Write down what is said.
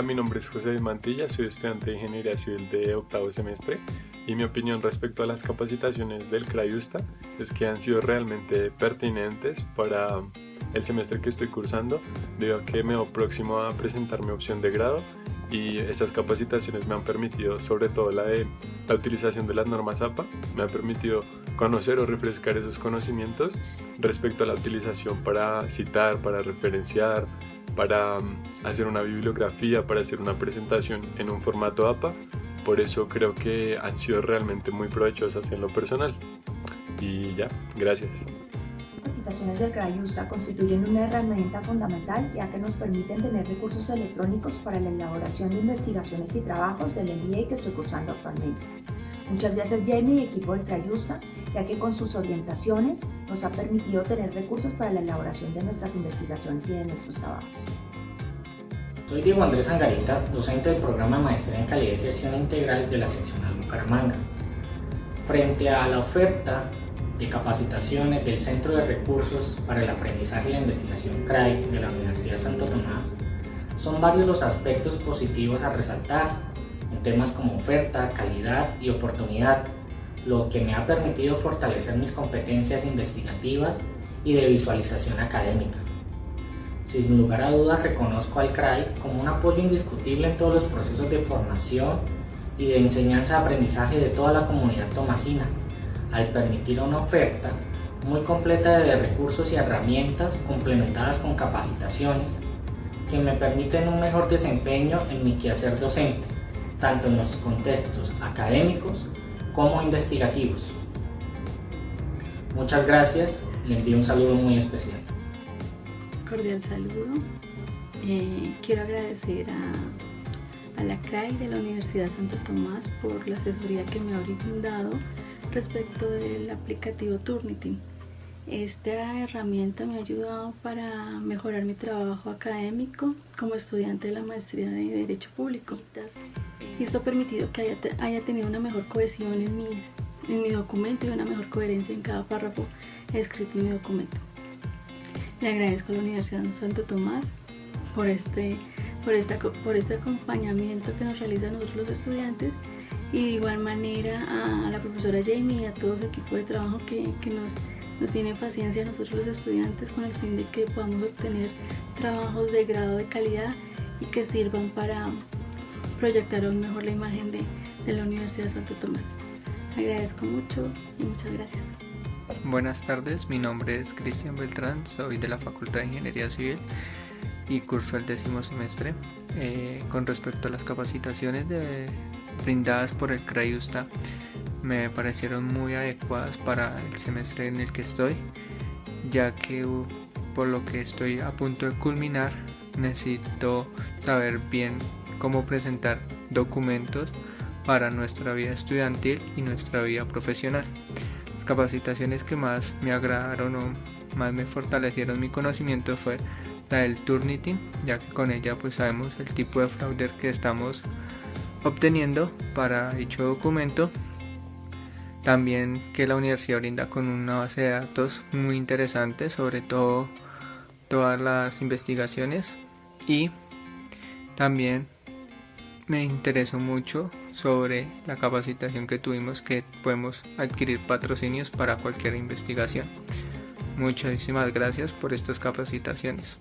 Hola, mi nombre es José Mantilla, soy estudiante de Ingeniería Civil de octavo semestre y mi opinión respecto a las capacitaciones del CRAYUSTA es que han sido realmente pertinentes para el semestre que estoy cursando debido a que me voy próximo a presentar mi opción de grado y estas capacitaciones me han permitido, sobre todo la de la utilización de las normas APA, me ha permitido conocer o refrescar esos conocimientos respecto a la utilización para citar, para referenciar, para mm, hacer una bibliografía, para hacer una presentación en un formato APA. Por eso creo que han sido realmente muy provechosas en lo personal. Y ya, gracias. Las capacitaciones del CRAYUSTA constituyen una herramienta fundamental ya que nos permiten tener recursos electrónicos para la elaboración de investigaciones y trabajos del MBA que estoy cursando actualmente. Muchas gracias Jamie y equipo del CRAYUSTA, ya que con sus orientaciones nos ha permitido tener recursos para la elaboración de nuestras investigaciones y de nuestros trabajos. Soy Diego Andrés Angarita, docente del programa Maestría en Calidad y Gestión Integral de la seccional Bucaramanga. Frente a la oferta de capacitaciones del Centro de Recursos para el Aprendizaje y la Investigación CRAI de la Universidad Santo Tomás, son varios los aspectos positivos a resaltar en temas como oferta, calidad y oportunidad, lo que me ha permitido fortalecer mis competencias investigativas y de visualización académica. Sin lugar a dudas reconozco al CRAI como un apoyo indiscutible en todos los procesos de formación y de enseñanza-aprendizaje de toda la comunidad tomasina, al permitir una oferta muy completa de recursos y herramientas complementadas con capacitaciones que me permiten un mejor desempeño en mi quehacer docente, tanto en los contextos académicos como investigativos. Muchas gracias, le envío un saludo muy especial. Cordial saludo. Eh, quiero agradecer a, a la CRAI de la Universidad Santo Tomás por la asesoría que me ha brindado respecto del aplicativo Turnitin. Esta herramienta me ha ayudado para mejorar mi trabajo académico como estudiante de la maestría de Derecho Público. Y esto ha permitido que haya, haya tenido una mejor cohesión en, en mi documento y una mejor coherencia en cada párrafo escrito en mi documento. Le agradezco a la Universidad de Santo Tomás por este, por, esta, por este acompañamiento que nos realizan nosotros los estudiantes y de igual manera a la profesora Jamie y a todo su equipo de trabajo que, nos, nos tiene paciencia a nosotros los estudiantes con el fin de que podamos obtener trabajos de grado de calidad y que sirvan para proyectar aún mejor la imagen de, de la Universidad de Santo Tomás. Agradezco mucho y muchas gracias. Buenas tardes, mi nombre es Cristian Beltrán, soy de la Facultad de Ingeniería Civil y curso el décimo semestre. Eh, con respecto a las capacitaciones brindadas por el CRAIUSTA me parecieron muy adecuadas para el semestre en el que estoy, ya que por lo que estoy a punto de culminar necesito saber bien cómo presentar documentos para nuestra vida estudiantil y nuestra vida profesional. Las capacitaciones que más me agradaron o más me fortalecieron mi conocimiento fue la del Turnitin, ya que con ella pues sabemos el tipo de fraude que estamos obteniendo para dicho documento. También que la universidad brinda con una base de datos muy interesante, sobre todo todas las investigaciones y también me interesó mucho sobre la capacitación que tuvimos que podemos adquirir patrocinios para cualquier investigación. Muchísimas gracias por estas capacitaciones.